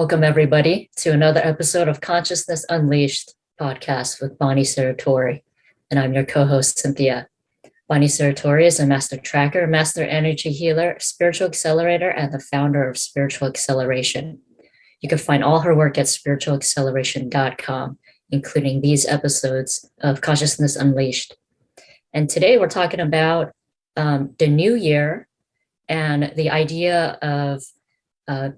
Welcome, everybody, to another episode of Consciousness Unleashed podcast with Bonnie Saratori. And I'm your co host, Cynthia. Bonnie Saratori is a master tracker, master energy healer, spiritual accelerator, and the founder of Spiritual Acceleration. You can find all her work at spiritualacceleration.com, including these episodes of Consciousness Unleashed. And today we're talking about um, the new year and the idea of uh,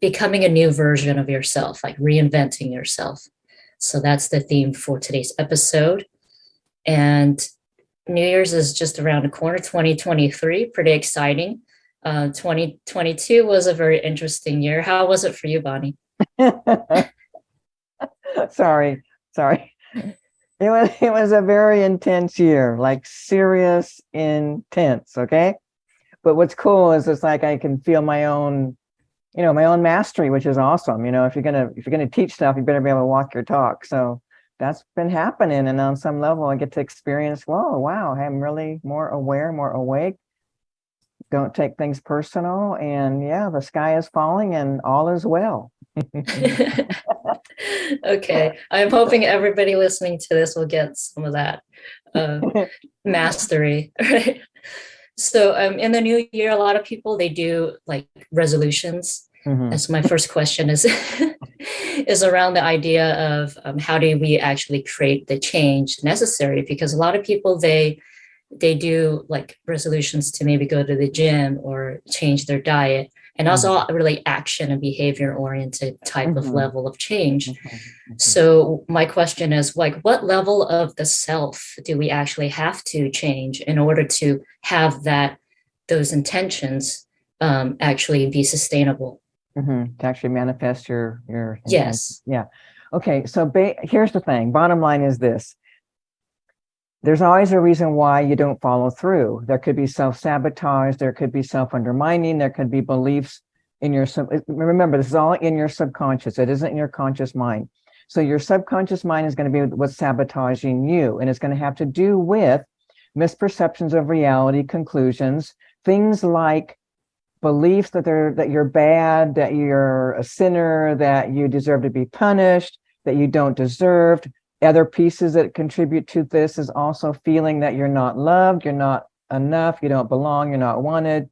becoming a new version of yourself, like reinventing yourself. So that's the theme for today's episode. And New Year's is just around the corner, 2023, pretty exciting. Uh, 2022 was a very interesting year. How was it for you, Bonnie? sorry, sorry. It was it was a very intense year, like serious intense, okay? But what's cool is it's like I can feel my own you know, my own mastery, which is awesome. You know, if you're gonna if you're gonna teach stuff, you better be able to walk your talk. So that's been happening, and on some level, I get to experience. Whoa, wow! I'm really more aware, more awake. Don't take things personal, and yeah, the sky is falling, and all is well. okay, I'm hoping everybody listening to this will get some of that uh, mastery. Right. So um, in the new year, a lot of people, they do like resolutions. Mm-hmm. And so my first question is, is around the idea of um, how do we actually create the change necessary? Because a lot of people, they, they do like resolutions to maybe go to the gym or change their diet and also mm-hmm. really action and behavior oriented type mm-hmm. of level of change. Mm-hmm. mm-hmm. So my question is like, what level of the self do we actually have to change in order to have that, those intentions um, actually be sustainable? Mm-hmm. To actually manifest your, your, yes. Yeah. Okay. So ba- here's the thing. Bottom line is this there's always a reason why you don't follow through. There could be self-sabotage, there could be self-undermining, there could be beliefs in your, eh, remember, this is all in your subconscious. It isn't in your conscious mind. So your subconscious mind is going to be what's sabotaging you. And it's going to have to do with misperceptions of reality, conclusions, things like beliefs that they're that you're bad, that you're a sinner, that you deserve to be punished, that you don't deserve, other pieces that contribute to this is also feeling that you're not loved, you're not enough, you don't belong, you're not wanted.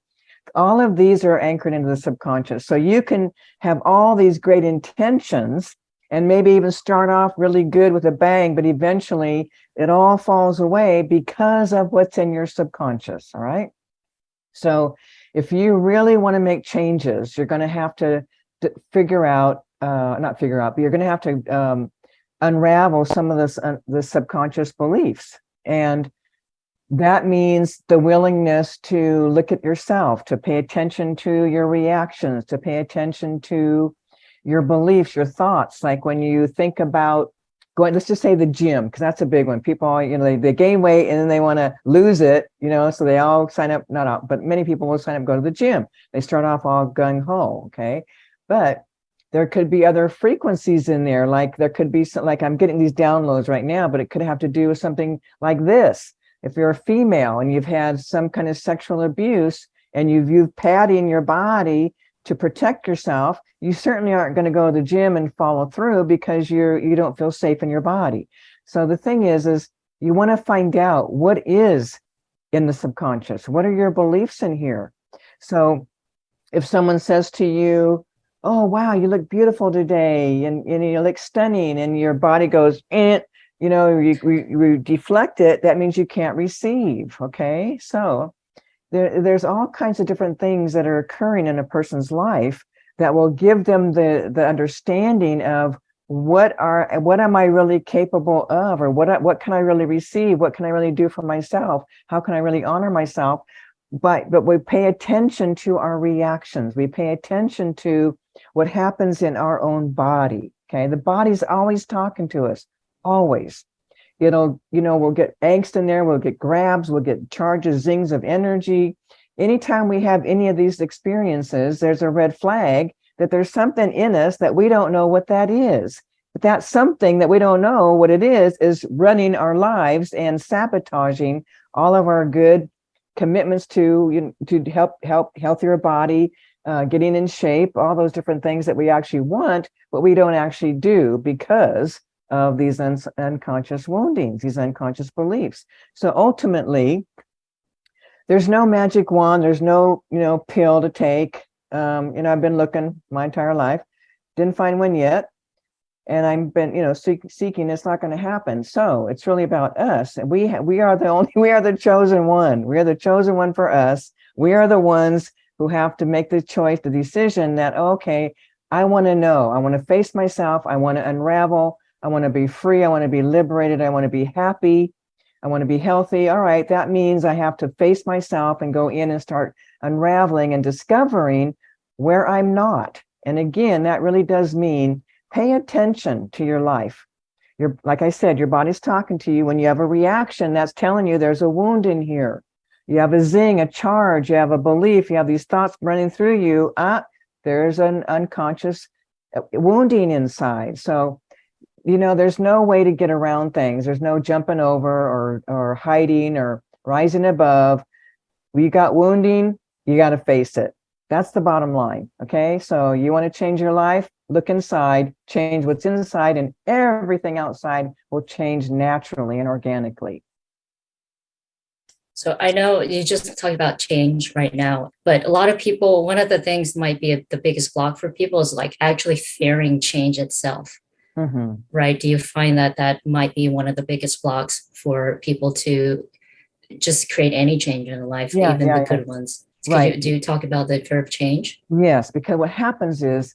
All of these are anchored into the subconscious. So you can have all these great intentions and maybe even start off really good with a bang, but eventually it all falls away because of what's in your subconscious. All right. So if you really want to make changes, you're going to have to figure out, uh, not figure out, but you're going to have to um, unravel some of this uh, the subconscious beliefs. And that means the willingness to look at yourself to pay attention to your reactions to pay attention to your beliefs your thoughts. Like when you think about going let's just say the gym because that's a big one. People you know they, they gain weight and then they want to lose it you know so they all sign up not all but many people will sign up go to the gym. They start off all gung-ho okay? But there could be other frequencies in there like there could be some like i'm getting these downloads right now but it could have to do with something like this. If you're a female and you've had some kind of sexual abuse and you've used padding in your body to protect yourself you certainly aren't going to go to the gym and follow through because you're you don't feel safe in your body. So the thing is is you want to find out what is in the subconscious. What are your beliefs in here? So if someone says to you oh, wow, you look beautiful today and, and you look stunning and your body goes, eh, you know, you, you, you deflect it, that means you can't receive, okay? So there, there's all kinds of different things that are occurring in a person's life that will give them the, the understanding of what are what am I really capable of or what what can I really receive what can I really do for myself how can I really honor myself but but we pay attention to our reactions we pay attention to what happens in our own body. Okay. The body's always talking to us, always. It'll, you know, we'll get angst in there, we'll get grabs, we'll get charges, zings of energy. Anytime we have any of these experiences, there's a red flag that there's something in us that we don't know what that is. But that something that we don't know what it is, is running our lives and sabotaging all of our good commitments to you know, to help help healthier body uh, getting in shape, all those different things that we actually want, but we don't actually do because of these un unconscious woundings, these unconscious beliefs. So ultimately, there's no magic wand, there's no, you know, pill to take. Um, you know, I've been looking my entire life, didn't find one yet. And I've been, you know, seek, seeking, it's not going to happen. So it's really about us. And we, we are the only, we are the chosen one. We are the chosen one for us. We are the ones who have to make the choice, the decision that, okay, I want to know, I want to face myself. I want to unravel. I want to be free. I want to be liberated. I want to be happy. I want to be healthy. All right. That means I have to face myself and go in and start unraveling and discovering where I'm not. And again, that really does mean pay attention to your life. Your, like I said, your body's talking to you. When you have a reaction, that's telling you there's a wound in here. You have a zing, a charge, you have a belief, you have these thoughts running through you. Ah, there's an unconscious uh, wounding inside. So, you know, there's no way to get around things. There's no jumping over or, or hiding or rising above. You got wounding, you got to face it. That's the bottom line. Okay. So you want to change your life, look inside, change what's inside and everything outside will change naturally and organically. So I know you just talked about change right now, but a lot of people, one of the things might be the biggest block for people is like actually fearing change itself. Mm -hmm. Right. Do you find that that might be one of the biggest blocks for people to just create any change in life, yeah, even yeah, the good ones? right. You, do you talk about the fear of change? Yes, because what happens is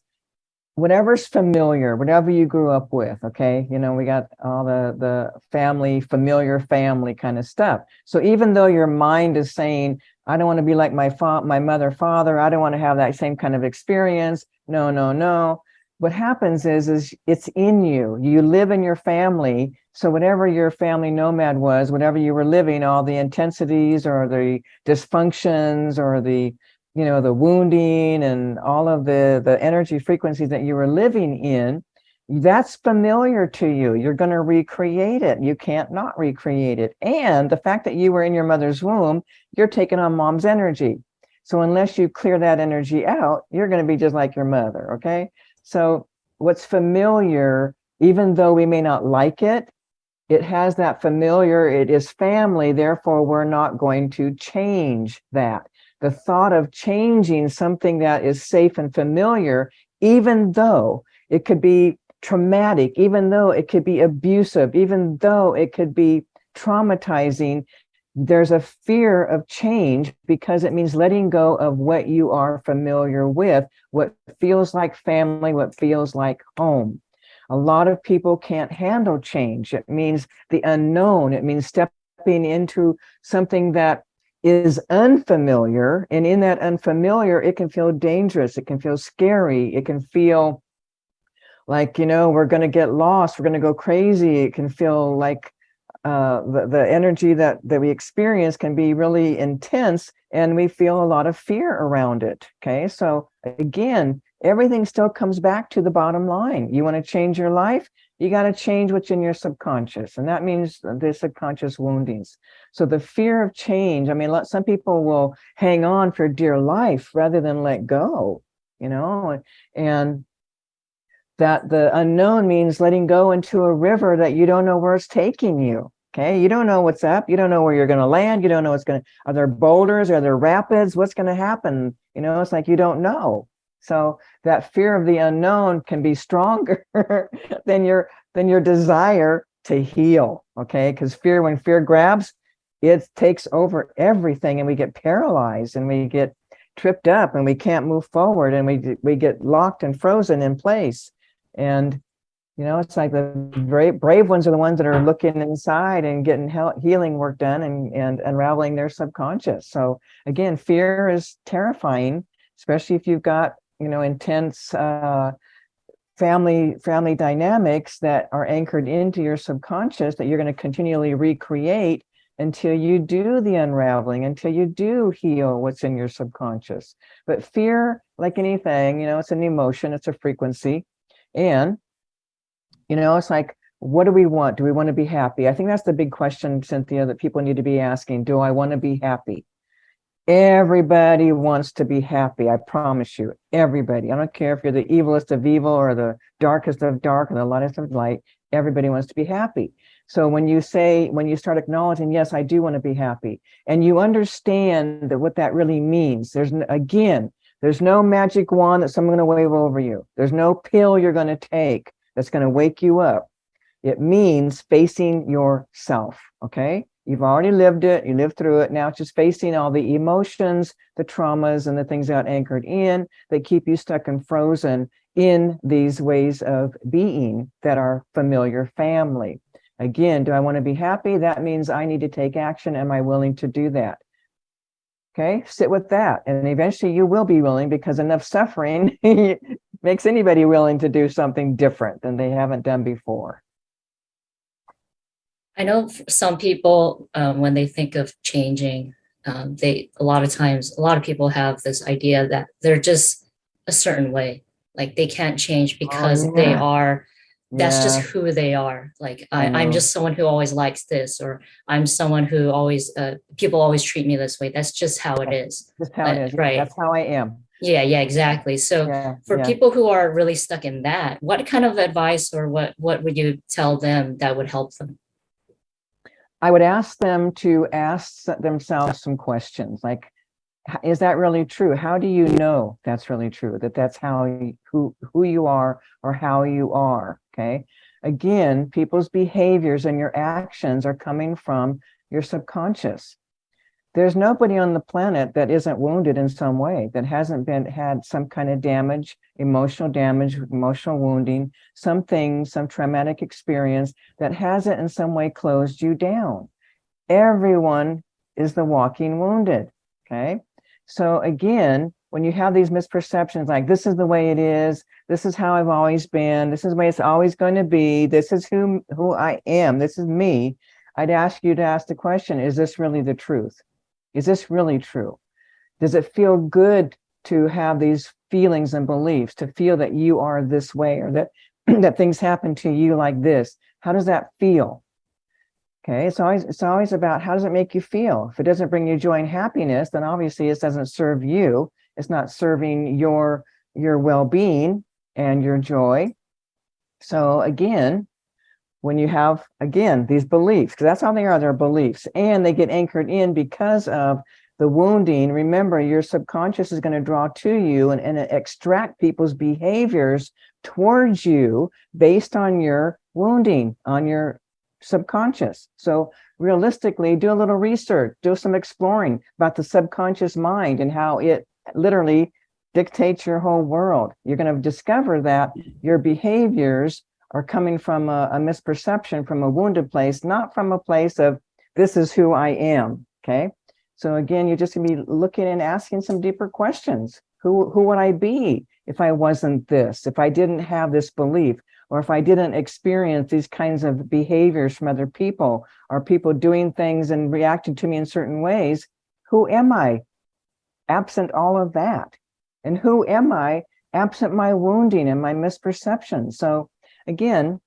whatever's familiar, whatever you grew up with, okay? You know, we got all the, the family, familiar family kind of stuff. So even though your mind is saying, I don't want to be like my fa my mother, father, I don't want to have that same kind of experience. No, no, no. What happens is, is it's in you. You live in your family. So whatever your family nomad was, whatever you were living, all the intensities or the dysfunctions or the you know, the wounding and all of the, the energy frequencies that you were living in, that's familiar to you. You're going to recreate it. You can't not recreate it. And the fact that you were in your mother's womb, you're taking on mom's energy. So unless you clear that energy out, you're going to be just like your mother. Okay. So what's familiar, even though we may not like it, it has that familiar, it is family. Therefore, we're not going to change that the thought of changing something that is safe and familiar, even though it could be traumatic, even though it could be abusive, even though it could be traumatizing, there's a fear of change because it means letting go of what you are familiar with, what feels like family, what feels like home. A lot of people can't handle change. It means the unknown. It means stepping into something that is unfamiliar. And in that unfamiliar, it can feel dangerous. It can feel scary. It can feel like, you know, we're going to get lost. We're going to go crazy. It can feel like uh, the, the energy that, that we experience can be really intense and we feel a lot of fear around it. Okay. So again, everything still comes back to the bottom line. You want to change your life? you got to change what's in your subconscious and that means the subconscious woundings so the fear of change i mean some people will hang on for dear life rather than let go you know and that the unknown means letting go into a river that you don't know where it's taking you okay? You don't know what's up you don't know where you're going to land you don't know what's going to are there boulders are there rapids what's going to happen you know? It's like you don't know. So that fear of the unknown can be stronger than your than your desire to heal. Okay, because fear, when fear grabs, it takes over everything, and we get paralyzed, and we get tripped up, and we can't move forward, and we we get locked and frozen in place. And you know, it's like the brave, brave ones are the ones that are looking inside and getting healing work done and, and unraveling their subconscious. So again, fear is terrifying, especially if you've got you know, intense uh, family family dynamics that are anchored into your subconscious that you're going to continually recreate until you do the unraveling, until you do heal what's in your subconscious. But fear, like anything, you know, it's an emotion, it's a frequency. And, you know, it's like, what do we want? Do we want to be happy? I think that's the big question, Cynthia, that people need to be asking. Do I want to be happy? Everybody wants to be happy. I promise you, everybody. I don't care if you're the evilest of evil or the darkest of dark or the lightest of light. Everybody wants to be happy. So when you say, when you start acknowledging, yes, I do want to be happy, and you understand that what that really means, there's again, there's no magic wand that someone's going to wave over you. There's no pill you're going to take that's going to wake you up. It means facing yourself. Okay. You've already lived it, you lived through it. Now it's just facing all the emotions, the traumas, and the things that anchored in that keep you stuck and frozen in these ways of being that are familiar family. Again, do I want to be happy? That means I need to take action. Am I willing to do that? Okay, sit with that. And eventually you will be willing because enough suffering makes anybody willing to do something different than they haven't done before. I know some people, um, when they think of changing, um, they a lot of times, a lot of people have this idea that they're just a certain way, like they can't change because oh, yeah. they are. That's yeah. just who they are. Like I, I'm just someone who always likes this, or I'm someone who always uh, people always treat me this way. That's just how it is. That's how it is. Right. That's how I am. Yeah, yeah, exactly. So yeah, for yeah. people who are really stuck in that, what kind of advice or what what would you tell them that would help them? I would ask them to ask themselves some questions like, is that really true? How do you know that's really true? That that's how you, who who you are or how you are. Okay. Again, people's behaviors and your actions are coming from your subconscious there's nobody on the planet that isn't wounded in some way, that hasn't been had some kind of damage, emotional damage, emotional wounding, something, some traumatic experience that hasn't in some way closed you down. Everyone is the walking wounded, okay? So again, when you have these misperceptions, like this is the way it is, this is how I've always been, this is the way it's always going to be, this is who, who I am, this is me, I'd ask you to ask the question, is this really the truth? Is this really true? Does it feel good to have these feelings and beliefs, to feel that you are this way or that, that things happen to you like this? How does that feel? Okay, it's always it's always about how does it make you feel? If it doesn't bring you joy and happiness, then obviously it doesn't serve you. It's not serving your your well-being and your joy. So again, when you have, again, these beliefs, because that's how they are, they're beliefs, and they get anchored in because of the wounding. Remember, your subconscious is going to draw to you and, and extract people's behaviors towards you based on your wounding, on your subconscious. So realistically, do a little research, do some exploring about the subconscious mind and how it literally dictates your whole world. You're going to discover that your behaviors are coming from a, a misperception from a wounded place, not from a place of this is who I am. Okay. So again, you're just gonna be looking and asking some deeper questions. Who, who would I be if I wasn't this, if I didn't have this belief, or if I didn't experience these kinds of behaviors from other people, or people doing things and reacting to me in certain ways, who am I absent all of that? And who am I absent my wounding and my misperception? So again,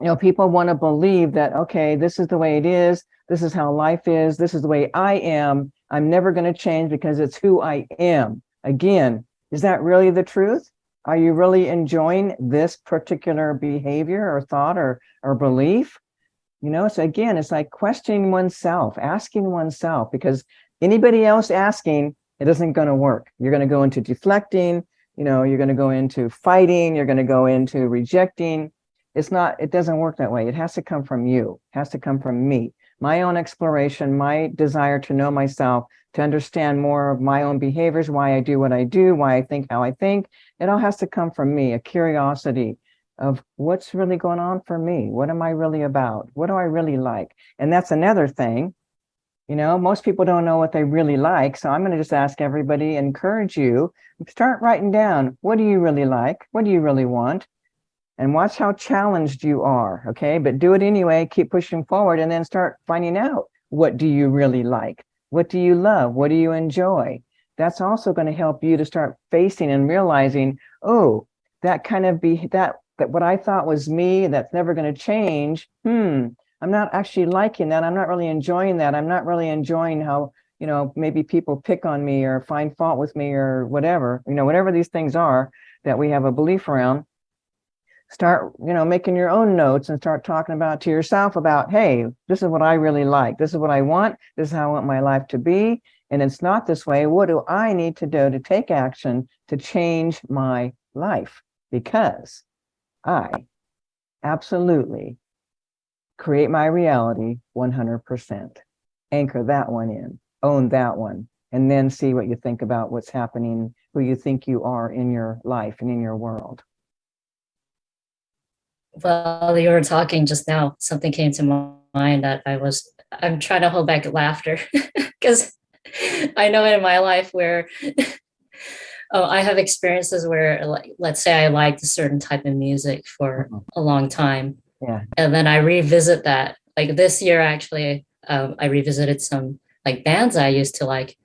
you know, people want to believe that, okay, this is the way it is. This is how life is. This is the way I am. I'm never going to change because it's who I am. Again, is that really the truth? Are you really enjoying this particular behavior or thought or, or belief? You know, so again, it's like questioning oneself, asking oneself, because anybody else asking, it isn't going to work. You're going to go into deflecting, you know, you're going to go into fighting, you're going to go into rejecting. It's not, it doesn't work that way. It has to come from you, it has to come from me. My own exploration, my desire to know myself, to understand more of my own behaviors, why I do what I do, why I think how I think. It all has to come from me, a curiosity of what's really going on for me. What am I really about? What do I really like? And that's another thing you know, most people don't know what they really like. So I'm going to just ask everybody, encourage you, start writing down, what do you really like? What do you really want? And watch how challenged you are. Okay. But do it anyway, keep pushing forward and then start finding out what do you really like? What do you love? What do you enjoy? That's also going to help you to start facing and realizing, oh, that kind of be that, that what I thought was me, that's never going to change. Hmm I'm not actually liking that. I'm not really enjoying that. I'm not really enjoying how, you know, maybe people pick on me or find fault with me or whatever, you know, whatever these things are that we have a belief around, start, you know, making your own notes and start talking about to yourself about, hey, this is what I really like. This is what I want. This is how I want my life to be. And it's not this way. What do I need to do to take action to change my life? Because I absolutely create my reality 100%. Anchor that one in, own that one, and then see what you think about what's happening, who you think you are in your life and in your world. While you were talking just now, something came to mind that I was, I'm trying to hold back laughter because I know in my life where oh, I have experiences where, like, let's say I liked a certain type of music for Mhm. a long time. Yeah. And then I revisit that. Like this year, actually, um, I revisited some like bands I used to like.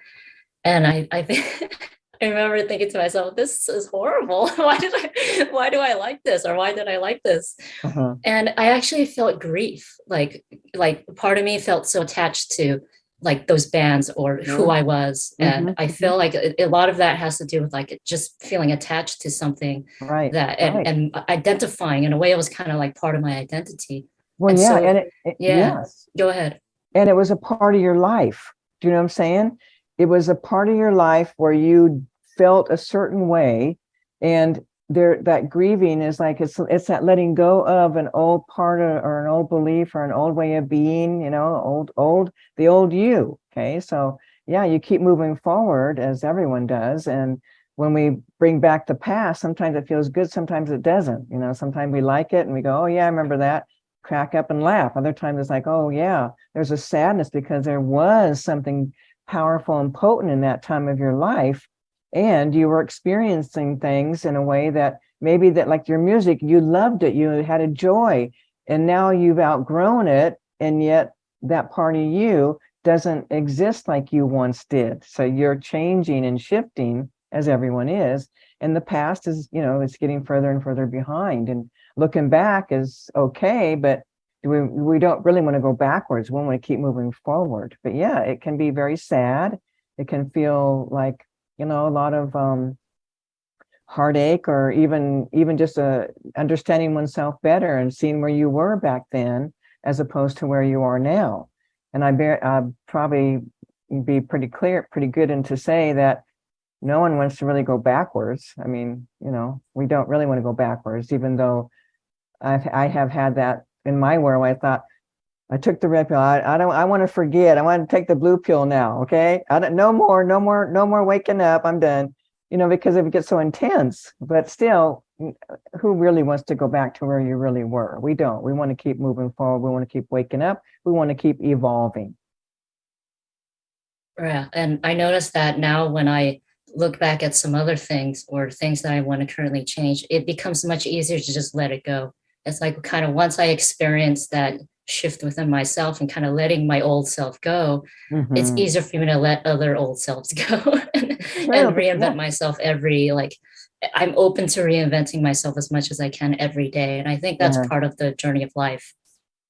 And I, I think I remember thinking to myself, this is horrible. why did I, why do I like this? Or why did I like this? Uh-huh. and i actually felt grief like like part of me felt so attached to like those bands or who i was and Mhm, i mhm. feel like a, a lot of that has to do with like just feeling attached to something Right. that and, right. and identifying in a way it was kind of like part of my identity Well, and yeah, so- and it, it- yeah. yes, go ahead and it was a part of your life. Do you know what I'm saying? It was a part of your life where you felt a certain way, and there that grieving is like it's it's that letting go of an old part of, or an old belief or an old way of being. You know, old old the old you. Okay, so yeah, you keep moving forward as everyone does, and when we bring back the past, sometimes it feels good, sometimes it doesn't. You know, sometimes we like it and we go, oh yeah, I remember that crack up and laugh. Other times it's like, oh yeah, there's a sadness because there was something powerful and potent in that time of your life. And you were experiencing things in a way that maybe that like your music, you loved it, you had a joy, and now you've outgrown it. And yet that part of you doesn't exist like you once did. So you're changing and shifting as everyone is. And the past is, you know, it's getting further and further behind. And looking back is okay, but we we don't really want to go backwards. We want to keep moving forward. But yeah, it can be very sad. It can feel like you know a lot of um, heartache, or even even just a understanding oneself better and seeing where you were back then as opposed to where you are now. And I bear I probably be pretty clear, pretty good, and to say that no one wants to really go backwards. I mean, you know, we don't really want to go backwards, even though I've I have had that in my world. I thought I took the red pill. I, I don't. I want to forget. I want to take the blue pill now. Okay. I don't. No more. No more. No more waking up. I'm done. You know, because it gets so intense. But still, who really wants to go back to where you really were? We don't. We want to keep moving forward. We want to keep waking up. We want to keep evolving. yeah and i noticed that now when i look back at some other things or things that i want to currently change it becomes much easier to just let it go it's like kind of once i experience that shift within myself and kind of letting my old self go it's Mhm. easier for me to let other old selves go and, and reinvent yeah. myself every like i'm open to reinventing myself as much as i can every day and i think that's Yeah. part of the journey of life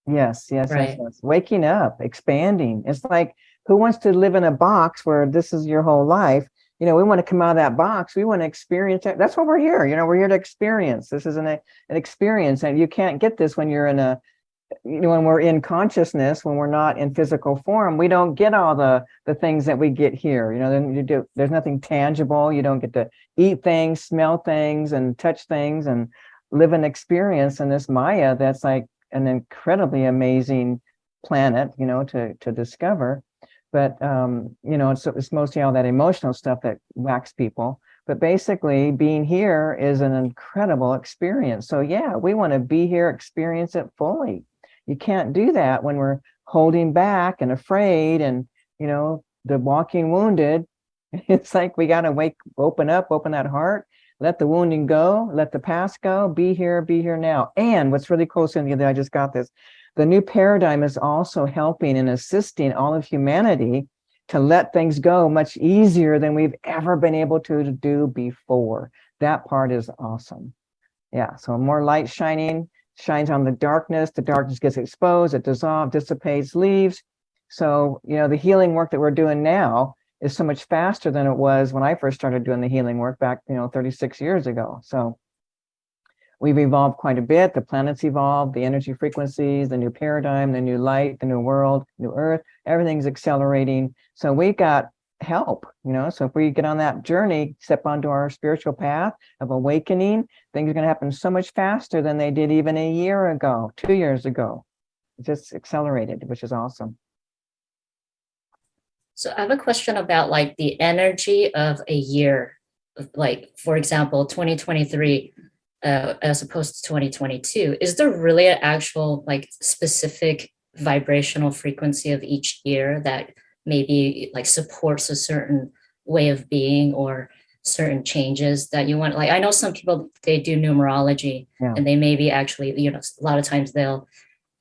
Yes, yes, yes, Right. yes. Waking up, expanding. It's like who wants to live in a box where this is your whole life? You know, we want to come out of that box. We want to experience it. That's why we're here. You know, we're here to experience. This is an, an experience, and you can't get this when you're in a when we're in consciousness, when we're not in physical form, we don't get all the the things that we get here. You know, you do. There's nothing tangible. You don't get to eat things, smell things, and touch things, and live an experience in this Maya. That's like an incredibly amazing planet. You know, to to discover. But um, you know, it's it's mostly all that emotional stuff that whacks people. But basically, being here is an incredible experience. So yeah, we want to be here, experience it fully you can't do that when we're holding back and afraid and you know the walking wounded. It's like we got to wake open up open that heart let the wounding go let the past go be here be here now. And what's really cool cynthia that i just got this the new paradigm is also helping and assisting all of humanity to let things go much easier than we've ever been able to do before. That part is awesome. Yeah so more light shining shines on the darkness. The darkness gets exposed, it dissolves, dissipates, leaves. So, you know, the healing work that we're doing now is so much faster than it was when I first started doing the healing work back, you know, 36 years ago. So we've evolved quite a bit. The planets evolved, the energy frequencies, the new paradigm, the new light, the new world, new earth, everything's accelerating. So we got help, you know, so if we get on that journey, step onto our spiritual path of awakening, things are going to happen so much faster than they did even a year ago, two years ago. It just accelerated, which is awesome. So I have a question about like the energy of a year, like for example, 2023 uh, as opposed to 2022. Is there really an actual like specific vibrational frequency of each year that maybe like supports a certain way of being or certain changes that you want? Like I know some people, they do numerology Yeah. and they maybe actually, you know, a lot of times they'll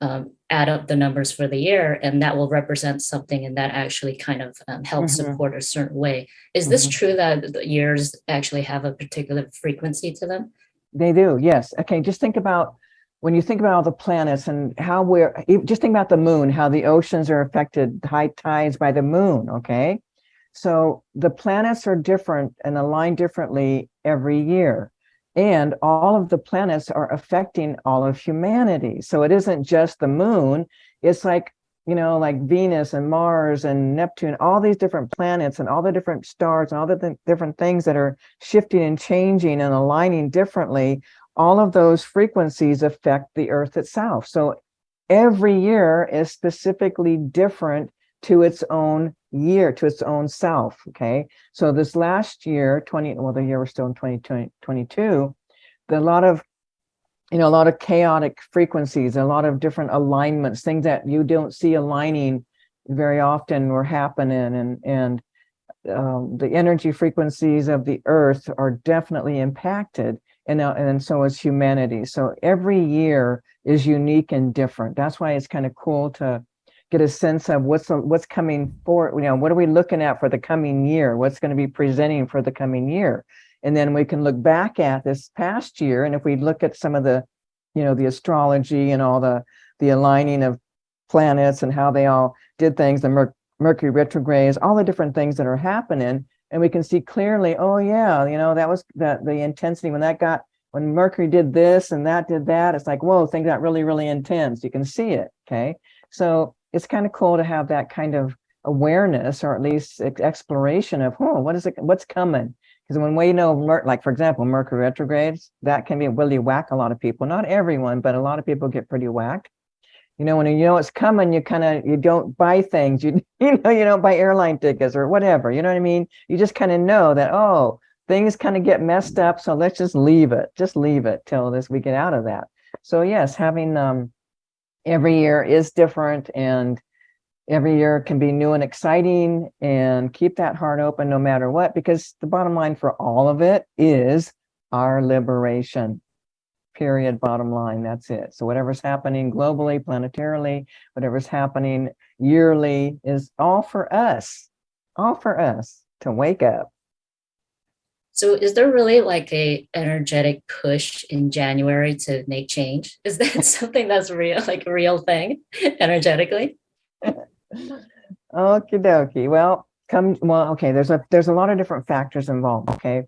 um, add up the numbers for the year and that will represent something and that actually kind of um, helps Mhm. support a certain way. Is this Mhm. true that the years actually have a particular frequency to them? They do, yes. Okay, just think about when you think about all the planets and how we're just think about the moon, how the oceans are affected, high tides by the moon. Okay, so the planets are different and align differently every year. And all of the planets are affecting all of humanity. So it isn't just the moon, it's like, you know, like Venus and Mars and Neptune, all these different planets and all the different stars and all the th- different things that are shifting and changing and aligning differently, all of those frequencies affect the earth itself. So every year is specifically different to its own year, to its own self. Okay. So this last year, 20, well, the year we're still in 2022, the lot of you know, a lot of chaotic frequencies, a lot of different alignments, things that you don't see aligning very often were happening and and um, the energy frequencies of the earth are definitely impacted and uh, and so is humanity. So every year is unique and different. That's why it's kind of cool to get a sense of what's what's coming for you know what are we looking at for the coming year? What's going to be presenting for the coming year? And then we can look back at this past year and if we look at some of the you know the astrology and all the the aligning of planets and how they all did things the Mer- mercury retrogrades all the different things that are happening and we can see clearly oh yeah you know that was that the intensity when that got when mercury did this and that did that it's like whoa things got really really intense you can see it okay so it's kind of cool to have that kind of awareness or at least exploration of oh what is it what's coming because when we know, like for example, Mercury retrogrades, that can be a really whack a lot of people. Not everyone, but a lot of people get pretty whacked. You know, when you know it's coming, you kind of you don't buy things. You you know you don't buy airline tickets or whatever. You know what I mean? You just kind of know that oh things kind of get messed up, so let's just leave it. Just leave it till this we get out of that. So yes, having um every year is different and every year can be new and exciting and keep that heart open no matter what because the bottom line for all of it is our liberation period bottom line that's it so whatever's happening globally planetarily whatever's happening yearly is all for us all for us to wake up So is there really like a energetic push in January to make change? Is that something that's real, like a real thing energetically? Okie dokie. Well, come, well, okay, there's a, there's a lot of different factors involved, okay?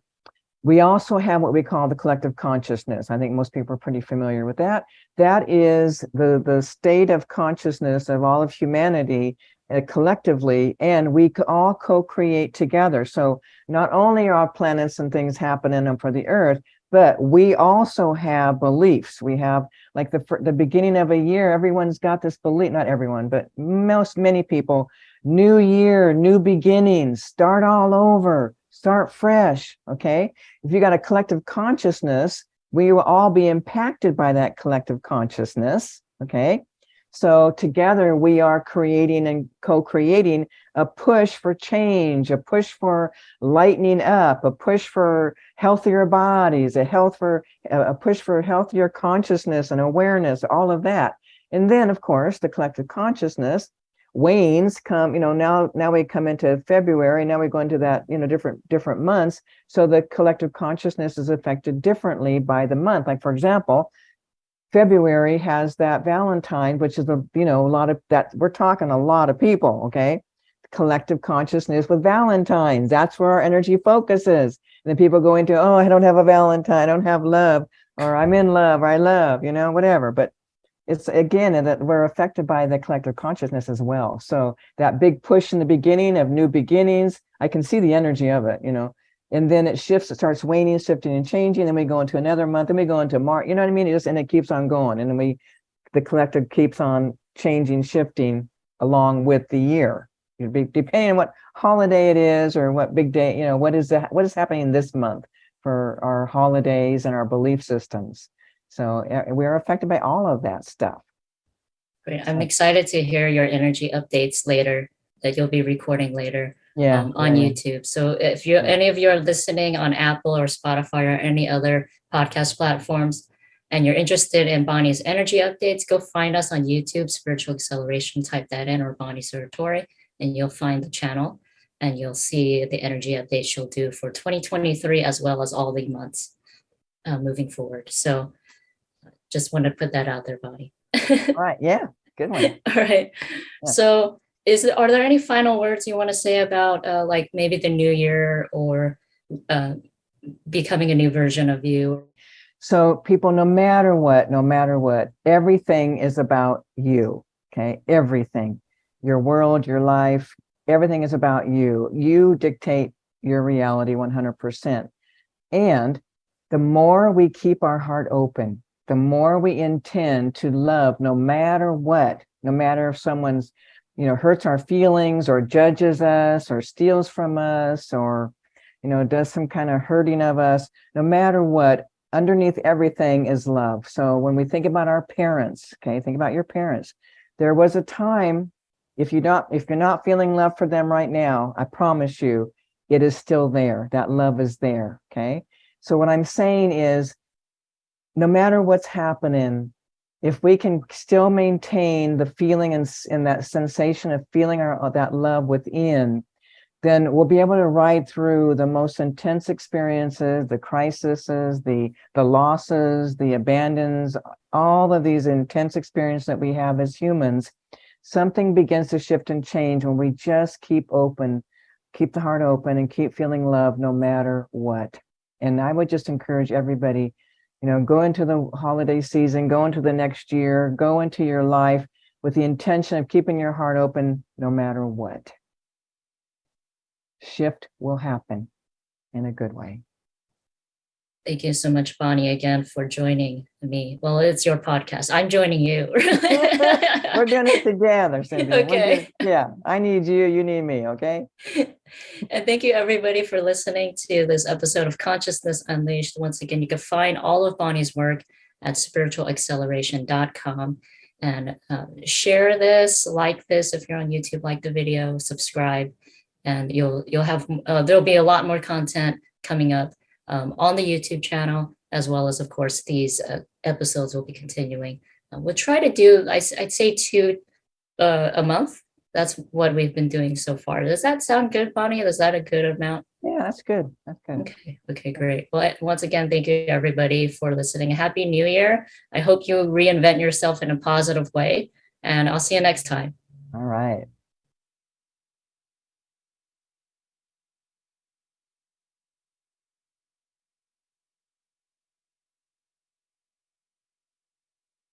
We also have what we call the collective consciousness. I think most people are pretty familiar with that. That is the, the state of consciousness of all of humanity uh, collectively, and we all co-create together. So not only are planets and things happening for the earth, but we also have beliefs. We have like the the beginning of a year, everyone's got this belief, not everyone, but most many people, new year, new beginnings, start all over, start fresh. Okay. If you got a collective consciousness, we will all be impacted by that collective consciousness. Okay. So together we are creating and co-creating a push for change, a push for lightening up, a push for healthier bodies, a health for a push for healthier consciousness and awareness, all of that. And then of course the collective consciousness wanes come, you know, now now we come into February, now we go into that, you know, different different months. So the collective consciousness is affected differently by the month. Like for example, February has that Valentine, which is a, you know, a lot of that, we're talking a lot of people, okay? Collective consciousness with Valentines. That's where our energy focuses. And then people go into, oh, I don't have a Valentine, I don't have love, or I'm in love, or I love, you know, whatever. But it's again that we're affected by the collective consciousness as well. So that big push in the beginning of new beginnings, I can see the energy of it, you know, and then it shifts, it starts waning, shifting and changing. Then we go into another month, then we go into March, you know what I mean? It just, and it keeps on going. And then we, the collective keeps on changing, shifting along with the year. Be depending on what holiday it is or what big day, you know, what is that, what is happening this month for our holidays and our belief systems. So we're affected by all of that stuff. Great. I'm excited to hear your energy updates later that you'll be recording later Yeah. um, on yeah. YouTube. So if you any of you are listening on Apple or Spotify or any other podcast platforms and you're interested in Bonnie's energy updates, go find us on YouTube, Spiritual Acceleration, type that in or Bonnie Saratori, and you'll find the channel and you'll see the energy updates she'll do for 2023 as well as all the months uh, moving forward. So just want to put that out there, Bonnie. Right. Yeah. Good one. All right. Yeah. So is it, are there any final words you want to say about uh, like maybe the new year or uh, becoming a new version of you? So people, no matter what, no matter what, everything is about you. Okay. Everything, your world, your life, everything is about you. You dictate your reality 100%. And the more we keep our heart open, the more we intend to love no matter what, no matter if someone's, you know, hurts our feelings or judges us or steals from us or, you know, does some kind of hurting of us, no matter what, underneath everything is love. So when we think about our parents, okay, think about your parents. There was a time, if you don't, if you're not feeling love for them right now, I promise you, it is still there. That love is there. Okay. So what I'm saying is, no matter what's happening, if we can still maintain the feeling and, and that sensation of feeling our, uh, that love within, then we'll be able to ride through the most intense experiences, the crises, the the losses, the abandons, all of these intense experiences that we have as humans. Something begins to shift and change when we just keep open, keep the heart open and keep feeling love no matter what. And I would just encourage everybody, you know, go into the holiday season, go into the next year, go into your life with the intention of keeping your heart open no matter what shift will happen in a good way. Thank you so much, Bonnie, again for joining me. Well, it's your podcast. I'm joining you. We're doing it together. Okay. doing- yeah, I need you, you need me, okay? and thank you everybody for listening to this episode of Consciousness Unleashed. Once again, you can find all of Bonnie's work at spiritualacceleration.com and uh, share this, like this if you're on YouTube, like the video, subscribe, and you'll you'll have uh, there'll be a lot more content coming up um, on the YouTube channel as well as of course these uh, episodes will be continuing. Uh, we'll try to do I, would say two uh, a month that's what we've been doing so far. Does that sound good, Bonnie? Is that a good amount? Yeah, that's good. That's good. Okay, okay, great. Well, once again, thank you everybody for listening. Happy New Year. I hope you reinvent yourself in a positive way, and I'll see you next time. All right.